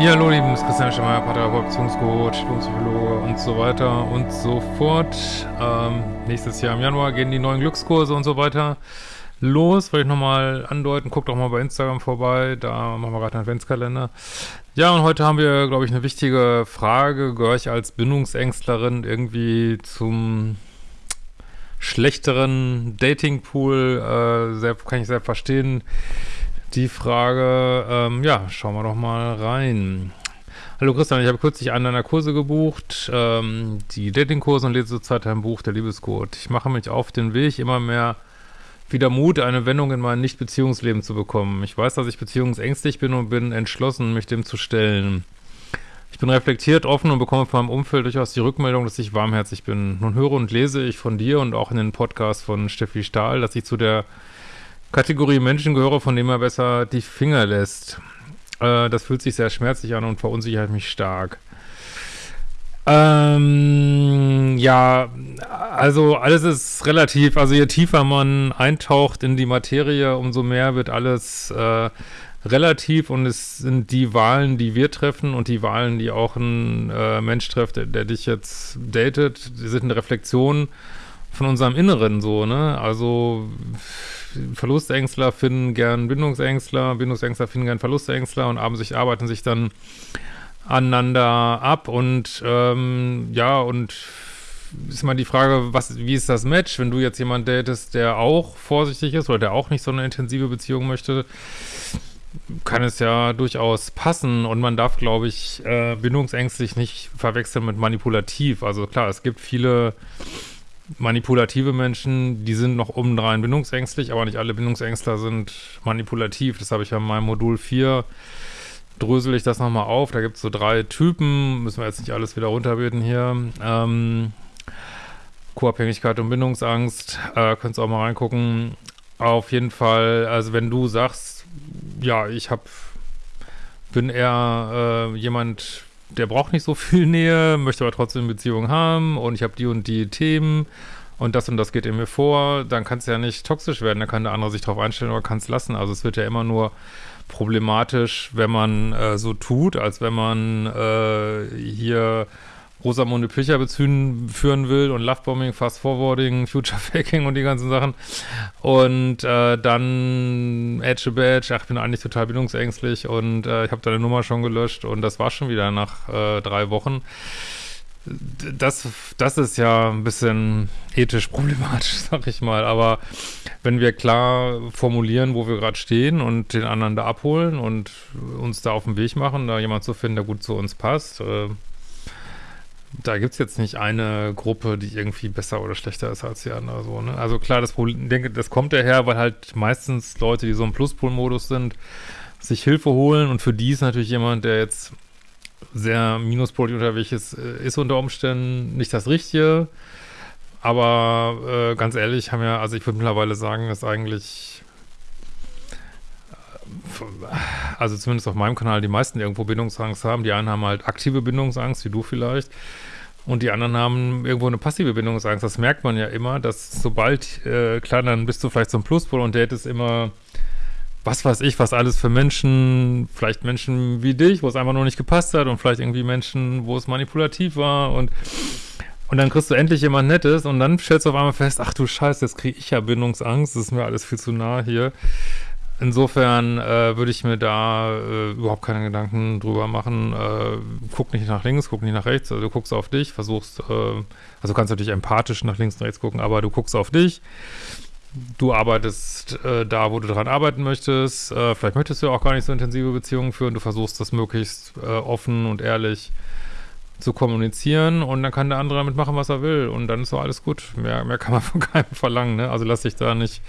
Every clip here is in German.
Ja, hallo, lieben, das ist Christian Schemeier, Paartherapeut, Beziehungscoach, Psychologe und so weiter und so fort. Ähm, nächstes Jahr im Januar gehen die neuen Glückskurse und so weiter los. Wollte ich nochmal andeuten, guckt auch mal bei Instagram vorbei, da machen wir gerade einen Adventskalender. Ja, und heute haben wir, glaube ich, eine wichtige Frage. Gehöre ich als Bindungsängstlerin irgendwie zum schlechteren Datingpool? Äh, kann ich sehr verstehen die Frage, ähm, ja, schauen wir doch mal rein. Hallo Christian, ich habe kürzlich einen deiner Kurse gebucht, ähm, die Datingkurse und lese zurzeit ein Buch, der Liebescode. Ich mache mich auf den Weg, immer mehr wieder Mut, eine Wendung in mein Nicht-Beziehungsleben zu bekommen. Ich weiß, dass ich beziehungsängstlich bin und bin entschlossen, mich dem zu stellen. Ich bin reflektiert, offen und bekomme von meinem Umfeld durchaus die Rückmeldung, dass ich warmherzig bin. Nun höre und lese ich von dir und auch in den Podcast von Steffi Stahl, dass ich zu der Kategorie Menschen gehöre, von dem er besser die Finger lässt. Äh, das fühlt sich sehr schmerzlich an und verunsichert mich stark. Ähm, ja, also alles ist relativ, also je tiefer man eintaucht in die Materie, umso mehr wird alles äh, relativ und es sind die Wahlen, die wir treffen und die Wahlen, die auch ein äh, Mensch trifft, der, der, dich jetzt datet, die sind eine Reflexion von unserem Inneren so, ne? Also Verlustängstler finden gern Bindungsängstler, Bindungsängstler finden gern Verlustängstler und sich, arbeiten sich dann aneinander ab und ähm, ja, und ist mal die Frage, was, wie ist das Match, wenn du jetzt jemanden datest, der auch vorsichtig ist oder der auch nicht so eine intensive Beziehung möchte, kann es ja durchaus passen und man darf, glaube ich, äh, bindungsängstlich nicht verwechseln mit manipulativ. Also klar, es gibt viele manipulative Menschen, die sind noch obendrein bindungsängstlich, aber nicht alle Bindungsängstler sind manipulativ. Das habe ich ja in meinem Modul 4 drösel ich das nochmal auf. Da gibt es so drei Typen, müssen wir jetzt nicht alles wieder runterbeten hier. Ähm, Co-Abhängigkeit und Bindungsangst, äh, könntest auch mal reingucken. Auf jeden Fall, also wenn du sagst, ja, ich habe, bin eher äh, jemand, der braucht nicht so viel Nähe, möchte aber trotzdem eine Beziehung haben und ich habe die und die Themen und das und das geht in mir vor, dann kann es ja nicht toxisch werden, da kann der andere sich drauf einstellen oder kann es lassen. Also es wird ja immer nur problematisch, wenn man äh, so tut, als wenn man äh, hier Rosamunde Pilcher beziehen, führen will und Lovebombing, Fast Forwarding, Future Faking und die ganzen Sachen. Und äh, dann Edge Badge, ach, ich bin eigentlich total bindungsängstlich und äh, ich habe deine Nummer schon gelöscht und das war schon wieder nach äh, drei Wochen. Das, das ist ja ein bisschen ethisch problematisch, sag ich mal. Aber wenn wir klar formulieren, wo wir gerade stehen und den anderen da abholen und uns da auf den Weg machen, da jemand zu finden, der gut zu uns passt, äh, da gibt es jetzt nicht eine Gruppe, die irgendwie besser oder schlechter ist als die andere. So, ne? Also klar, das Problem, denke, das kommt daher, weil halt meistens Leute, die so im Pluspol-Modus sind, sich Hilfe holen und für die ist natürlich jemand, der jetzt sehr minuspolig unterwegs ist, äh, ist unter Umständen nicht das Richtige. Aber äh, ganz ehrlich, haben ja, also ich würde mittlerweile sagen, dass eigentlich also zumindest auf meinem Kanal, die meisten irgendwo Bindungsangst haben. Die einen haben halt aktive Bindungsangst, wie du vielleicht. Und die anderen haben irgendwo eine passive Bindungsangst. Das merkt man ja immer, dass sobald, äh, klar, dann bist du vielleicht ein Pluspol und datest immer, was weiß ich, was alles für Menschen, vielleicht Menschen wie dich, wo es einfach nur nicht gepasst hat und vielleicht irgendwie Menschen, wo es manipulativ war und und dann kriegst du endlich jemand Nettes und dann stellst du auf einmal fest, ach du Scheiße, jetzt kriege ich ja Bindungsangst, das ist mir alles viel zu nah hier. Insofern äh, würde ich mir da äh, überhaupt keine Gedanken drüber machen. Äh, guck nicht nach links, guck nicht nach rechts. Also du guckst auf dich, versuchst, äh, also kannst natürlich empathisch nach links und rechts gucken, aber du guckst auf dich. Du arbeitest äh, da, wo du dran arbeiten möchtest. Äh, vielleicht möchtest du auch gar nicht so intensive Beziehungen führen. Du versuchst das möglichst offen und ehrlich zu kommunizieren und dann kann der andere damit machen, was er will und dann ist so alles gut. Mehr, mehr kann man von keinem verlangen, ne? Also lass dich da nicht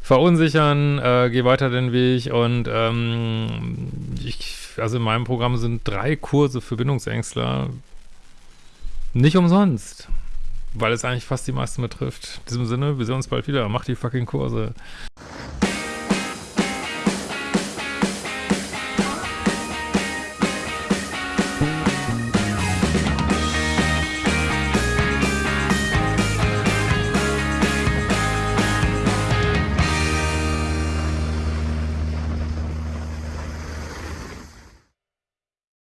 verunsichern, äh, geh weiter den Weg und ähm, ich, also in meinem Programm sind drei Kurse für Bindungsängstler nicht umsonst, weil es eigentlich fast die meisten betrifft. In diesem Sinne, wir sehen uns bald wieder. Mach die fucking Kurse.